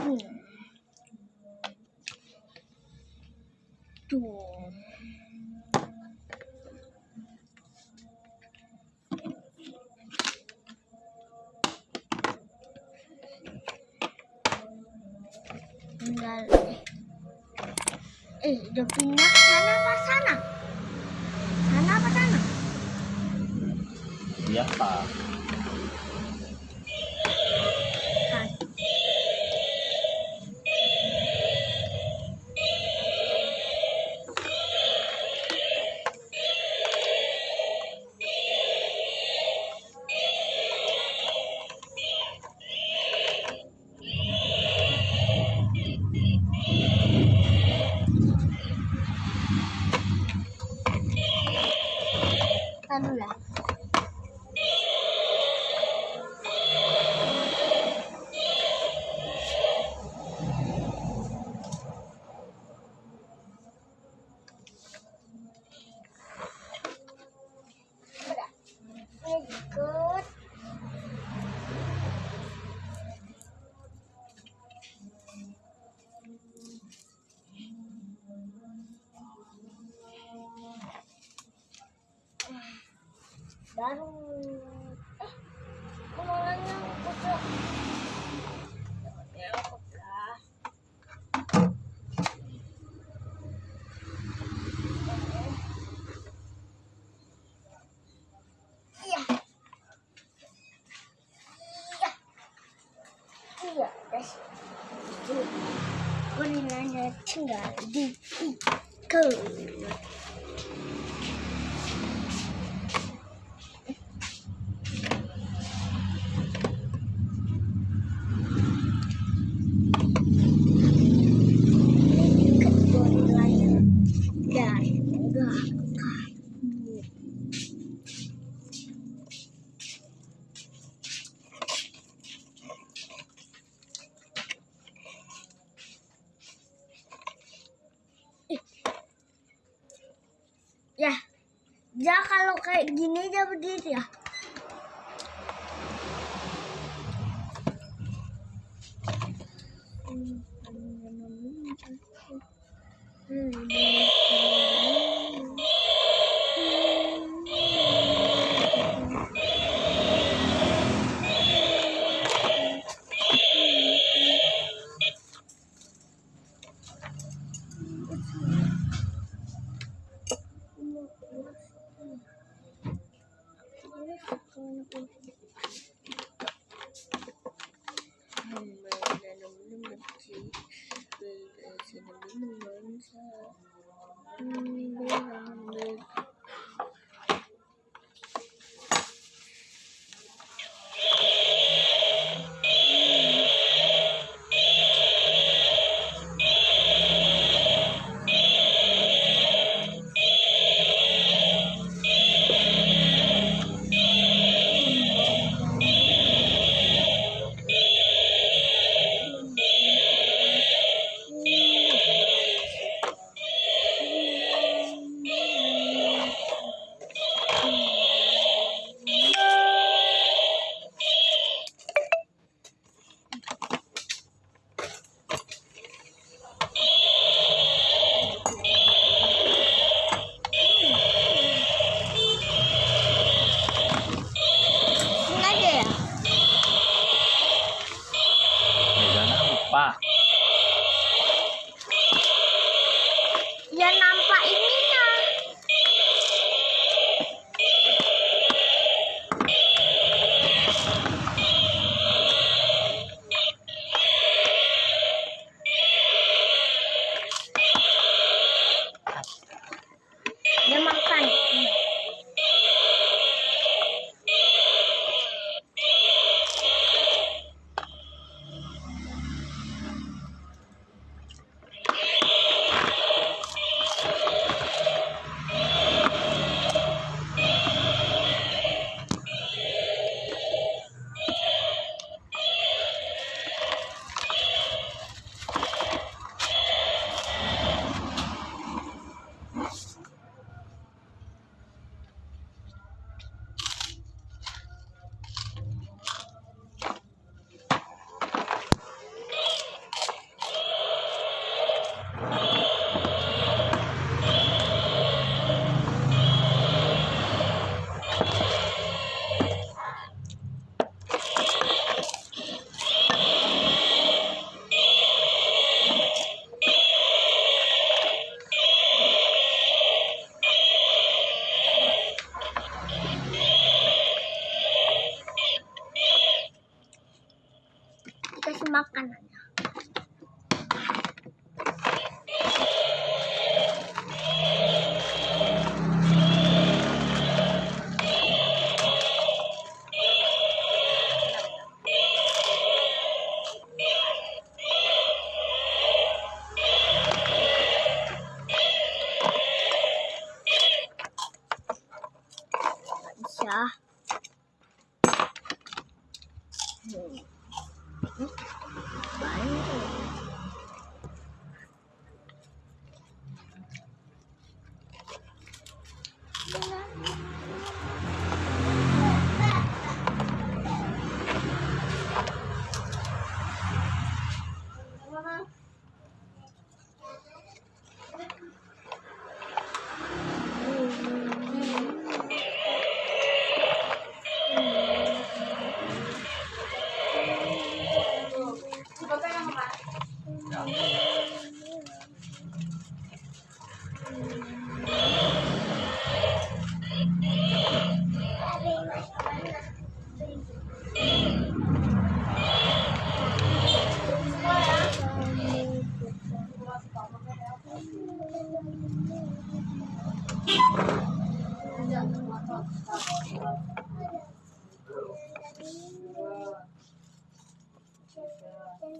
음. 또. Tinggal eh udah pindah sana apa sana sana apa sana Biasa. Kan. Darong... Ah! Kumalan niya ang puso. Meron ko pala. Kunin na natin nga. Di, di, go. Dinheiro da polícia.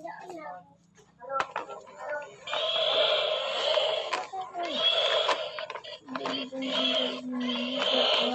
Thank you.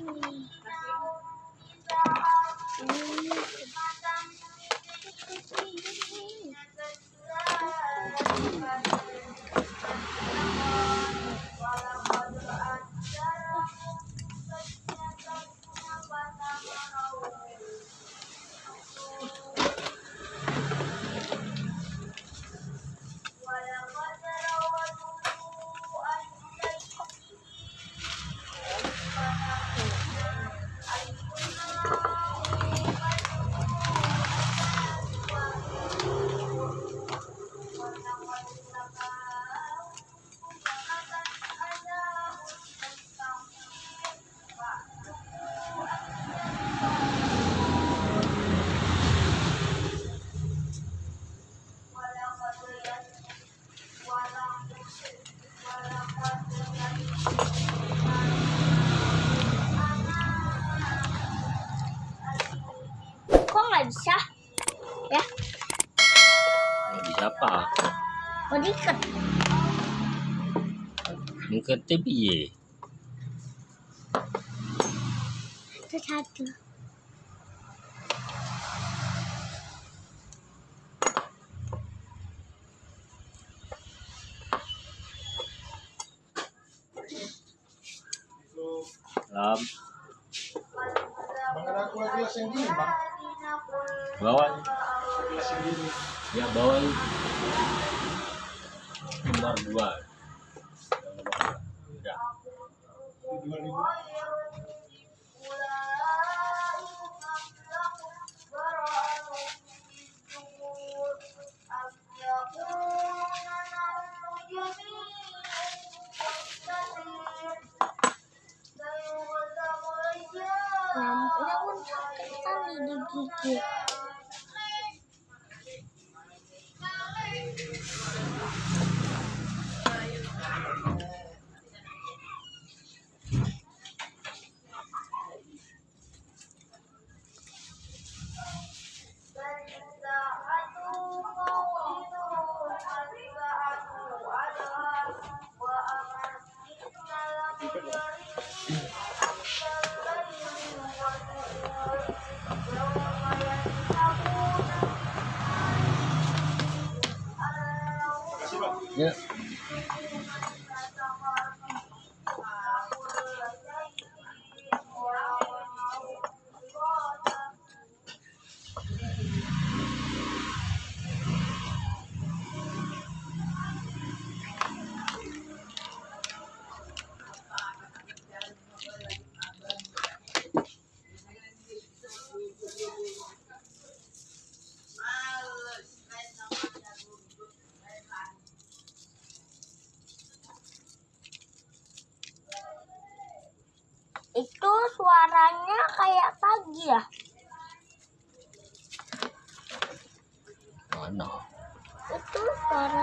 Thank you. Kok nggak bisa? Ya? Nggak bisa apa? Mau diikat. Ngikatnya piye? Itu satu. Lam, Bang ada aku lagi gelas yang gini, Bang. bawa. Ya bawa. Nomor dua. Pun sakit sekali digigit. Yeah. ano. Ito, para.